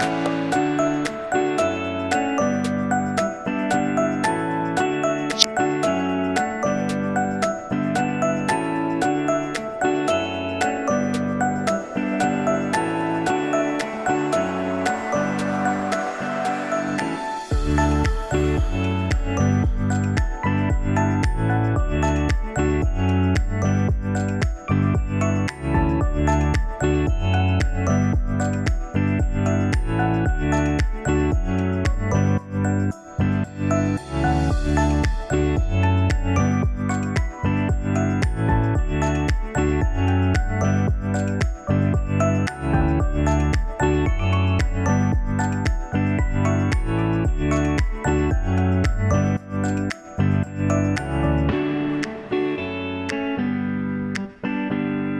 Bye.